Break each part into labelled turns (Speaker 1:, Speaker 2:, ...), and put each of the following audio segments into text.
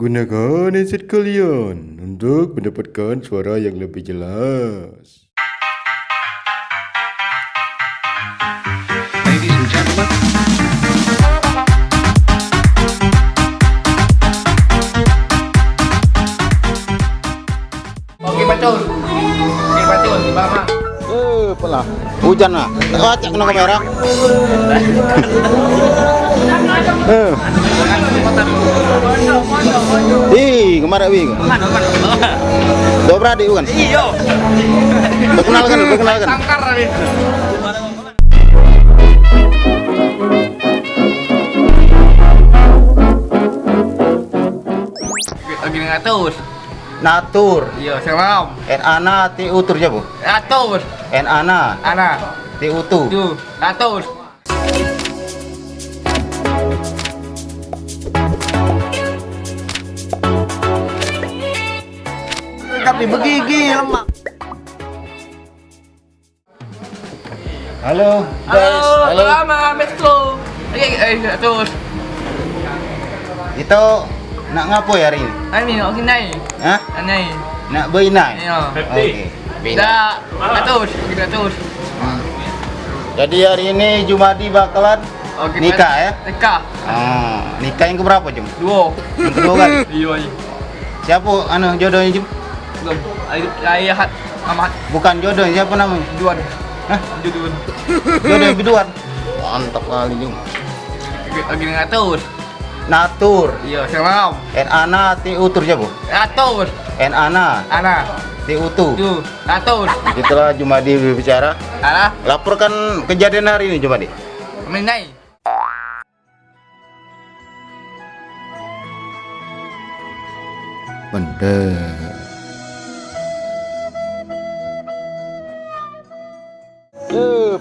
Speaker 1: Gunakan headset kalian untuk mendapatkan suara yang lebih jelas.
Speaker 2: Ladies and gentlemen,
Speaker 3: Okey betul. Okey betul.
Speaker 4: Eh, pelah. Hujan lah. Tak baca kena kamera. Eh. Ih, kemarin wi. Dua beradik bukan?
Speaker 3: Iyo.
Speaker 4: Perkenalkan, perkenalkan.
Speaker 3: Dengan atus.
Speaker 4: Natur.
Speaker 3: Iyo, salam.
Speaker 4: En ana ti utur je bu.
Speaker 3: Atus.
Speaker 4: En ana
Speaker 3: Ana.
Speaker 4: ti utu.
Speaker 3: Tu. Atus.
Speaker 4: Tapi begigi lemak. Halo, guys.
Speaker 3: Halo. Lama Metro. Okey, eh atus.
Speaker 4: Itu nak ngapo ya hari ini?
Speaker 3: Ani nak pergi naik.
Speaker 4: Hah?
Speaker 3: Naik.
Speaker 4: Nak berinai?
Speaker 3: Iyo.
Speaker 4: Okey.
Speaker 3: Kita atus.
Speaker 4: Jadi hari ini Jumadi bakalan
Speaker 3: Okey.
Speaker 4: Nikah, ya?
Speaker 3: Nikah.
Speaker 4: ah, nikah yang keberapa Jum?
Speaker 3: Dua.
Speaker 4: Yang kedua kan?
Speaker 3: Iyo. iyo.
Speaker 4: Siapa anu jodohnya Jum?
Speaker 3: Belum. Ayah hat Ahmad
Speaker 4: Bukan jodohnya siapa namanya?
Speaker 3: Duan.
Speaker 4: Hah?
Speaker 3: Duan.
Speaker 4: Jodoh biduan. Mantap kali Jum.
Speaker 3: Lagi dengan atus.
Speaker 4: Natur.
Speaker 3: Iya, salam.
Speaker 4: Ana ti utur siapa?
Speaker 3: Atus.
Speaker 4: En ana
Speaker 3: Ana.
Speaker 4: ti utu.
Speaker 3: Tu. Atus.
Speaker 4: Itulah Jumadi berbicara.
Speaker 3: Ana.
Speaker 4: Laporkan kejadian hari ini Jumadi.
Speaker 3: Kami naik.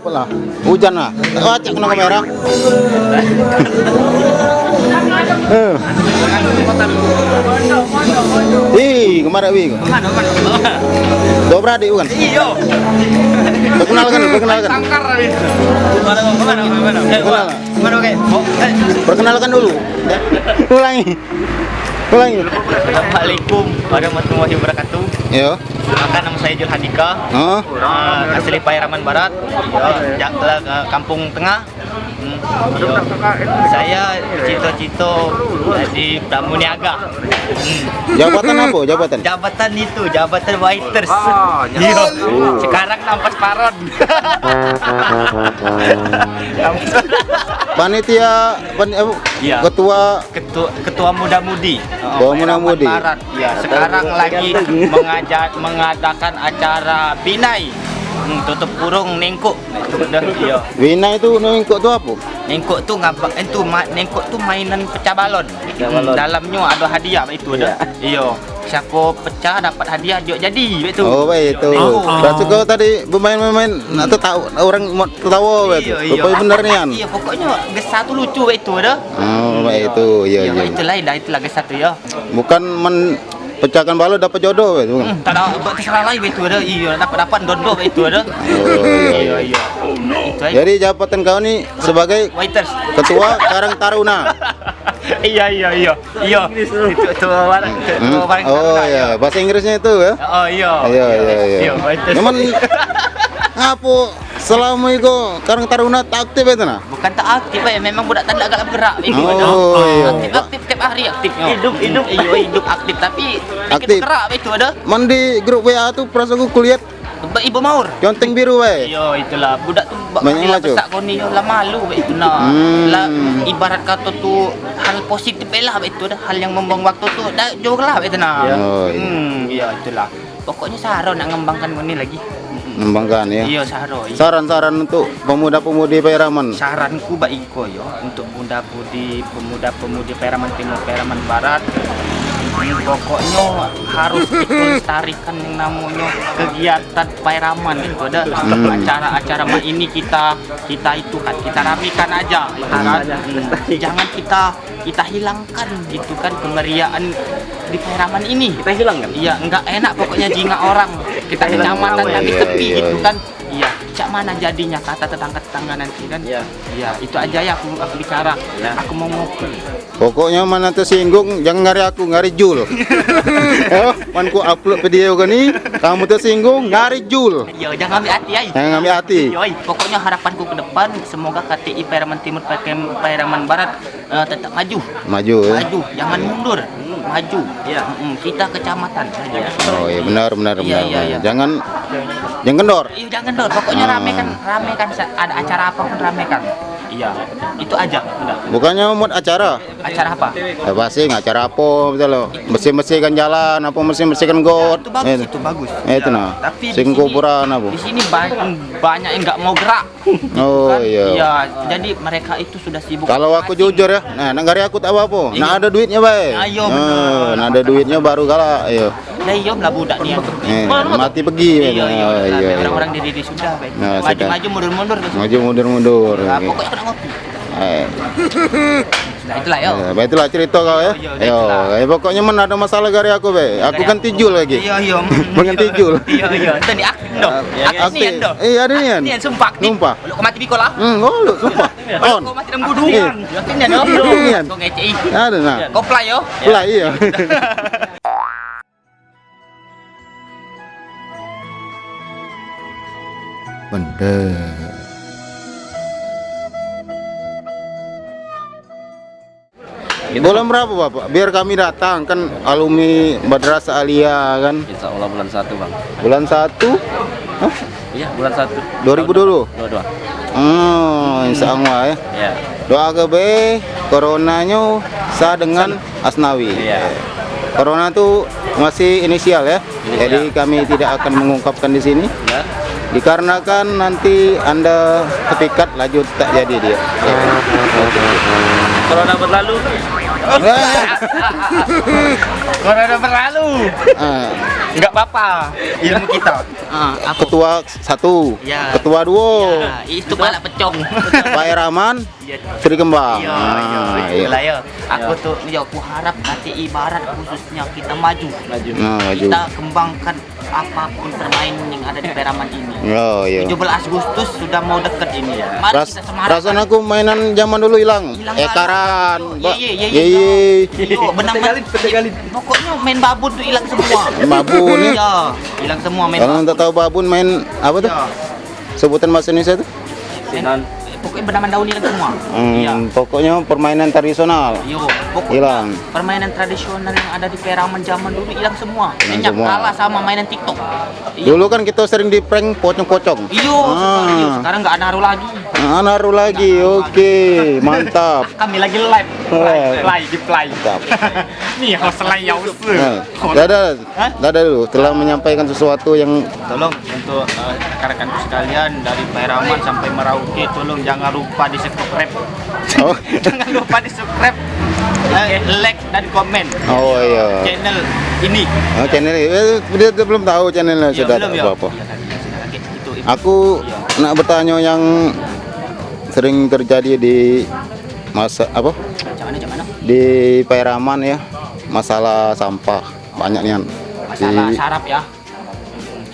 Speaker 4: Pelah. Hujan lah. Baca kena kamera. Eh. Ih, kemarin wi.
Speaker 3: Mana mana?
Speaker 4: Dua beradik bukan?
Speaker 3: Iyo.
Speaker 4: Perkenalkan, perkenalkan. Perkenalkan. Perkenalkan dulu. Ulangi. Ulangi.
Speaker 5: Assalamualaikum warahmatullahi wabarakatuh.
Speaker 4: Yo.
Speaker 5: Perkenalkan nama saya Jul Handika.
Speaker 4: Oh.
Speaker 5: Uh, asli Pairaman Barat, ya, uh, Kampung Tengah. Hmm, yo. Saya cita-cita jadi pramuniaga. Hmm.
Speaker 4: Jabatan apa? Jabatan?
Speaker 5: Jabatan itu, jabatan waiters. Yo. Sekarang nampas paron.
Speaker 4: Panitia pan, apa?
Speaker 5: Iya.
Speaker 4: Ketua
Speaker 5: ketua ketua muda-mudi.
Speaker 4: Ketua muda-mudi.
Speaker 5: Pairaman Barat. Ya, sekarang lagi mengajak mengadakan acara binai. Hmm, tutup kurung nengkuk. Dah, iya.
Speaker 4: Wina itu nengkok tu apa?
Speaker 5: Nengkok tu ngapa itu ma, nengkok tu mainan pecah balon. Hmm, dalamnya ada hadiah itu dah. Iya. Siapa pecah dapat hadiah dia jadi itu.
Speaker 4: Oh, baik itu.
Speaker 5: Oh.
Speaker 4: Kau tadi bermain-main nak tahu orang mau tertawa baik itu. Rupanya benar ni kan?
Speaker 5: Iya, pokoknya gesah tu lucu itu dah.
Speaker 4: Oh, baik itu. Ya,
Speaker 5: Iya,
Speaker 4: ya.
Speaker 5: itulah dah itulah gesah tu ya.
Speaker 4: Bukan men pecahkan balon dapat jodoh itu. bukan?
Speaker 5: Hmm, tak ada buat terserah lain itu ada. Iya, dapat dapat dondo itu ada.
Speaker 4: Oh, iya,
Speaker 5: iya. Aja.
Speaker 4: Jadi jabatan kau ni sebagai
Speaker 5: Waiters.
Speaker 4: ketua Karang Taruna.
Speaker 5: iya iya iya iya itu itu
Speaker 4: Hmm?
Speaker 5: barang
Speaker 4: Oh ya, bahasa Inggrisnya itu ya.
Speaker 5: oh iya
Speaker 4: Iya, iya, iya.
Speaker 5: iya waiters.
Speaker 4: Cuman apa selama itu Karang Taruna tak aktif itu nah?
Speaker 5: bukan tak aktif ya memang budak tak agak bergerak itu
Speaker 4: Oh, iya.
Speaker 5: aktif aktif tiap hari aktif hidup hidup iya hidup aktif tapi
Speaker 4: Aktif.
Speaker 5: bergerak itu ada
Speaker 4: Man di grup WA tu perasaan aku kulihat
Speaker 5: ibu maur
Speaker 4: conteng biru baik.
Speaker 5: Iya itulah budak tu
Speaker 4: Banyak
Speaker 5: bila
Speaker 4: maju.
Speaker 5: besar kau ni lah malu be itu nah.
Speaker 4: Hmm.
Speaker 5: Lah ibarat kata tu hal positif lah itu dah hal yang membuang waktu tu dah jauh lah be itu nah.
Speaker 4: Oh, iya.
Speaker 5: Hmm iya itulah. Pokoknya Saro nak ngembangkan kau ni lagi.
Speaker 4: Mengembangkan ya.
Speaker 5: Iya Saro. Iya.
Speaker 4: Saran-saran untuk pemuda-pemudi Pairaman.
Speaker 5: Saranku bagi kau yo untuk pemuda-pemudi pemuda-pemudi Peraman Timur Peraman Barat pokoknya harus dilestarikan yang namanya kegiatan Pairaman itu ada
Speaker 4: Hmm.
Speaker 5: acara-acara ini kita kita itu kan kita rapikan aja itu kan Hmm, jangan kita kita hilangkan gitu kan kemeriaan di Pairaman ini kita hilangkan iya enggak enak pokoknya jingga orang kita kecamatan
Speaker 4: Iya,
Speaker 5: kami tepi
Speaker 4: iya,
Speaker 5: gitu
Speaker 4: iya.
Speaker 5: kan iya cak mana jadinya kata tetangga-tetangga nanti kan
Speaker 2: Iya.
Speaker 5: iya itu aja ya aku aku bicara aku mau ngopi
Speaker 4: Pokoknya mana tersinggung jangan ngari aku, ngari Jul. oh, man ku upload video gini, kamu tersinggung ngari Jul.
Speaker 5: Yo, jangan ambil hati ya.
Speaker 4: Jangan ambil hati.
Speaker 5: Yoi, pokoknya harapanku ke depan semoga KTI Pairaman Timur Pakem- Pairaman Barat eh, tetap maju.
Speaker 4: Maju ya.
Speaker 5: Maju, jangan mundur. Maju.
Speaker 2: Iya.
Speaker 5: Mm-mm, kita kecamatan saja.
Speaker 4: Oh iya benar benar
Speaker 5: Iya,
Speaker 4: benar.
Speaker 5: iya, iya.
Speaker 4: Jangan jangan kendor.
Speaker 5: Iya, jangan dor. Pokoknya
Speaker 4: Ah.
Speaker 5: rame kan, rame kan sa- ada acara apa pun rame kan. Iya, itu aja. Udah.
Speaker 4: Bukannya mod acara.
Speaker 5: Acara apa?
Speaker 4: Ya pasti acara apa betul loh. Bersih-bersihkan jalan, apa bersih-bersihkan got.
Speaker 5: Itu bagus,
Speaker 4: Eh,
Speaker 5: itu bagus.
Speaker 4: Eh, itu
Speaker 5: Ya,
Speaker 4: nah.
Speaker 5: Tapi di
Speaker 4: Sing
Speaker 5: sini-
Speaker 4: kuburan apa?
Speaker 5: Di sini banyak banyak yang nggak mau gerak.
Speaker 4: Oh,
Speaker 5: Kan?
Speaker 4: iya.
Speaker 5: Iya, jadi mereka itu sudah sibuk.
Speaker 4: Kalau aku jujur ya, nah negara aku tak apa-apa.
Speaker 5: Iya.
Speaker 4: Nah ada duitnya baik.
Speaker 5: Ayo,
Speaker 4: Nah, nah ada duitnya baru kalah. Ayo.
Speaker 5: Ya iya lah budak nih.
Speaker 4: Eh, mati pergi.
Speaker 5: Iya iya.
Speaker 4: Oh,
Speaker 5: iya,
Speaker 4: iya, iya.
Speaker 5: Orang-orang di di sudah baik.
Speaker 4: Nah,
Speaker 5: Maju
Speaker 4: sudah.
Speaker 5: maju mundur mundur.
Speaker 4: Maju mundur-mundur.
Speaker 5: Nah,
Speaker 4: Oke.
Speaker 5: pokoknya kena ngopi.
Speaker 4: Eh,
Speaker 5: Nah itulah yo.
Speaker 4: eh, baik itulah cerita kau ya.
Speaker 5: Iya,
Speaker 4: Ayo,
Speaker 5: itulah.
Speaker 4: eh, pokoknya mana ada masalah dari aku be. Aku kan tijul lagi.
Speaker 5: Iya iya.
Speaker 4: Mengen tijul.
Speaker 5: Iya iya. Ni aktif dong. Aktif. nian dong.
Speaker 4: Eh, ada nian.
Speaker 5: Nian sumpah.
Speaker 4: Sumpah.
Speaker 5: Lu kau mati biko lah.
Speaker 4: Hmm, oh lu sumpah. On.
Speaker 5: Kau mati dalam gudung.
Speaker 4: Eh.
Speaker 5: Yakin nian yo.
Speaker 4: Nian.
Speaker 5: Kau ngecei.
Speaker 4: Ada nah.
Speaker 5: Kau play yo.
Speaker 4: Pula iya. Bener. Bulan berapa Bapak? Biar kami datang kan alumni Madrasah Alia kan.
Speaker 2: Insya Allah bulan satu bang.
Speaker 4: Bulan 1 Hah?
Speaker 2: Iya bulan satu.
Speaker 4: 2000 dulu.
Speaker 2: Dua dua.
Speaker 4: Hmm, insya Allah ya.
Speaker 2: Iya.
Speaker 4: Doa ke B, coronanya sah dengan Asnawi.
Speaker 2: Iya.
Speaker 4: Corona tuh masih inisial ya. Jadi kami tidak akan mengungkapkan di sini
Speaker 2: Ya.
Speaker 4: dikarenakan nanti Anda kepikat laju tak jadi dia.
Speaker 2: Corona berlalu.
Speaker 5: Corona berlalu.
Speaker 4: Ah,
Speaker 5: Enggak apa-apa. Ilmu kita. Ah, apa?
Speaker 4: ketua satu,
Speaker 5: Ya.
Speaker 4: ketua dua,
Speaker 5: Ya, itu balak pecong.
Speaker 4: Pak Eraman,
Speaker 5: Iya.
Speaker 4: Sri Kembang.
Speaker 5: Iya,
Speaker 4: Ah,
Speaker 5: iya,
Speaker 4: iya.
Speaker 5: itulah ya. Aku tuh, ya aku harap KTI Barat khususnya kita maju.
Speaker 2: Maju.
Speaker 4: Nah, maju.
Speaker 5: Kita kembangkan apa pun permainan yang ada di Peraman ini.
Speaker 4: Oh, iya.
Speaker 5: 17 Agustus sudah mau deket ini. Mari
Speaker 4: Ras,
Speaker 5: kita semangat.
Speaker 4: perasaan aku mainan zaman dulu hilang. Ekaran,
Speaker 5: banget.
Speaker 4: Mbak.
Speaker 5: Iya, iya, iya,
Speaker 4: Iya, iya.
Speaker 5: Yo, benar Pokoknya main babon tuh hilang semua.
Speaker 4: Babon, ya?
Speaker 5: Iya, hilang semua main
Speaker 4: Kalau tak tahu babun main apa tuh?
Speaker 5: Iya.
Speaker 4: Sebutan bahasa Indonesia tuh?
Speaker 2: Sinan.
Speaker 5: Pokoknya benaman daun hilang semua.
Speaker 4: Hmm,
Speaker 5: Iya.
Speaker 4: Pokoknya permainan tradisional.
Speaker 5: Yo, pokoknya
Speaker 4: Hilang.
Speaker 5: permainan tradisional yang ada di Peraman zaman dulu hilang semua.
Speaker 4: Semua.
Speaker 5: kalah sama mainan TikTok. Iya.
Speaker 4: Dulu kan kita sering di prank pocong-pocong.
Speaker 5: Iyo,
Speaker 4: Ah.
Speaker 5: iyo, sekarang nggak naruh lagi.
Speaker 4: Ah, naruh lagi. Oke, mantap.
Speaker 5: Kami lagi live,
Speaker 4: Live.
Speaker 5: di play.
Speaker 4: Mantap.
Speaker 5: Nih host lain ya
Speaker 4: Nah, dadah, dadah dulu telah menyampaikan sesuatu yang
Speaker 5: Tolong untuk eh, rekan-rekanku sekalian dari Pairaman sampai Merauke, tolong jangan lupa di subscribe.
Speaker 4: oh,
Speaker 5: jangan lupa di subscribe, eh, like dan komen
Speaker 4: oh iya.
Speaker 5: channel ini.
Speaker 4: Oh, channel eh, dia, dia belum tahu channelnya
Speaker 5: Iya,
Speaker 4: sudah
Speaker 5: belum ya?
Speaker 4: apa-apa.
Speaker 5: Iya, itu, itu.
Speaker 4: Aku
Speaker 5: Iya.
Speaker 4: nak bertanya yang sering terjadi di masa apa di Pairaman ya masalah sampah banyak nih
Speaker 5: Masalah
Speaker 4: di
Speaker 5: sarap ya.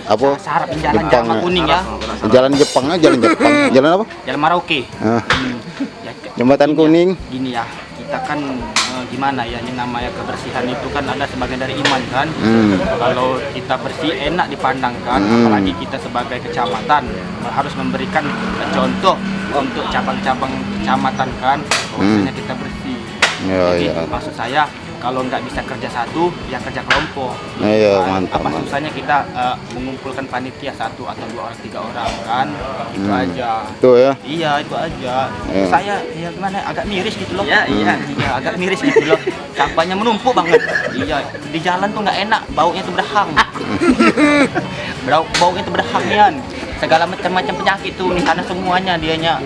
Speaker 4: apa
Speaker 5: Sarap jalan
Speaker 4: Jepang
Speaker 5: jalan
Speaker 4: ya.
Speaker 5: kuning ya.
Speaker 4: jalan Jepang aja jalan Jepang jalan apa
Speaker 5: Jalan Merauke.
Speaker 4: Ah,
Speaker 5: Hmm. Ya,
Speaker 4: jembatan
Speaker 5: gini ya,
Speaker 4: kuning
Speaker 5: Gini ya, kita kan eh, gimana ya, yang namanya kebersihan itu kan ada sebagian dari iman kan.
Speaker 4: Hmm.
Speaker 5: Kalau kita bersih enak dipandang kan,
Speaker 4: Hmm.
Speaker 5: apalagi kita sebagai kecamatan harus memberikan contoh untuk cabang-cabang kecamatan kan, bahwasanya kita bersih.
Speaker 4: Hmm. Ya,
Speaker 5: Jadi
Speaker 4: ya.
Speaker 5: maksud saya kalau nggak bisa kerja satu, ya kerja kelompok.
Speaker 4: Iya,
Speaker 5: Kan?
Speaker 4: mantap,
Speaker 5: Apa
Speaker 4: mantap.
Speaker 5: susahnya kita eh, mengumpulkan panitia satu atau dua orang, tiga orang kan, itu
Speaker 4: Hmm.
Speaker 5: aja.
Speaker 4: itu ya
Speaker 5: Iya itu aja.
Speaker 4: Iya.
Speaker 5: Saya ya gimana agak miris gitu loh.
Speaker 2: Iya, iya.
Speaker 5: Iya agak miris gitu loh. Sampahnya menumpuk banget. Iya di jalan tuh nggak enak. Baunya tuh berhang. Bau baunya tuh berhang Nian. Segala macam-macam penyakit tuh di sana semuanya dianya.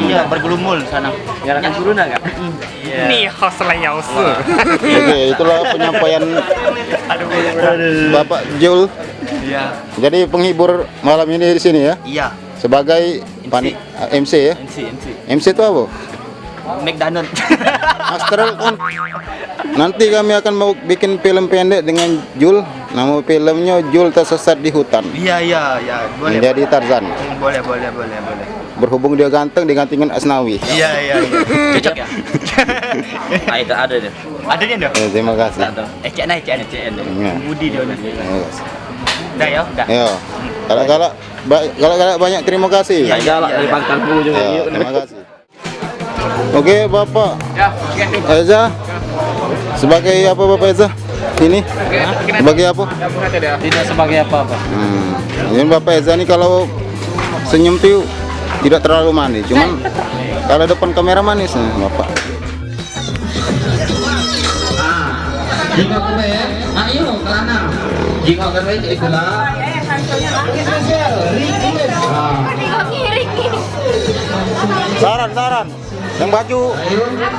Speaker 5: Iya bergelumul sana.
Speaker 2: Nyalakan corona nggak?
Speaker 5: Nih host layout.
Speaker 4: oke itulah penyampaian Bapak Jul
Speaker 5: Iya.
Speaker 4: jadi penghibur malam ini di sini ya
Speaker 5: Iya.
Speaker 4: sebagai pani- MC ya
Speaker 5: MC MC.
Speaker 4: MC itu apa
Speaker 5: McDonald.
Speaker 4: Astral on. Nanti kami akan mau bikin film pendek dengan Jul. Nama filmnya Jul tersesat di hutan.
Speaker 5: Iya iya iya, boleh.
Speaker 4: Menjadi Tarzan.
Speaker 5: Boleh boleh boleh boleh.
Speaker 4: Berhubung dia ganteng digantingin Asnawi.
Speaker 5: Iya iya iya. Cocok ya?
Speaker 2: Nah, itu ada deh.
Speaker 5: Ada dia dah.
Speaker 4: Eh, terima kasih.
Speaker 2: Ada.
Speaker 5: Eh cek naik cek naik cek
Speaker 4: Iya.
Speaker 5: Budi dia nih.
Speaker 4: Terima kasih.
Speaker 5: Dah ya, dah.
Speaker 4: Ayo. Kalau-kalau ba- kalau-kalau banyak terima kasih.
Speaker 2: Ya, galak dari pangkal bulu juga.
Speaker 4: Ya,
Speaker 2: Yuk.
Speaker 4: terima kasih. Oke, Bapak
Speaker 3: Ya, oke.
Speaker 4: Eza. Sebagai apa Bapak Eza? Ini sebagai apa?
Speaker 2: Tidak sebagai apa-apa.
Speaker 4: Hmm. Ini Bapak Eza nih kalau senyum tuh tidak terlalu manis, cuman kalau depan kamera manis nih, Bapak.
Speaker 3: Jika kebaya, ayo kelana. Jika kebaya itulah.
Speaker 4: Saran, saran. Yang baju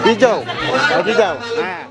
Speaker 4: hijau. Baju hijau. Nah.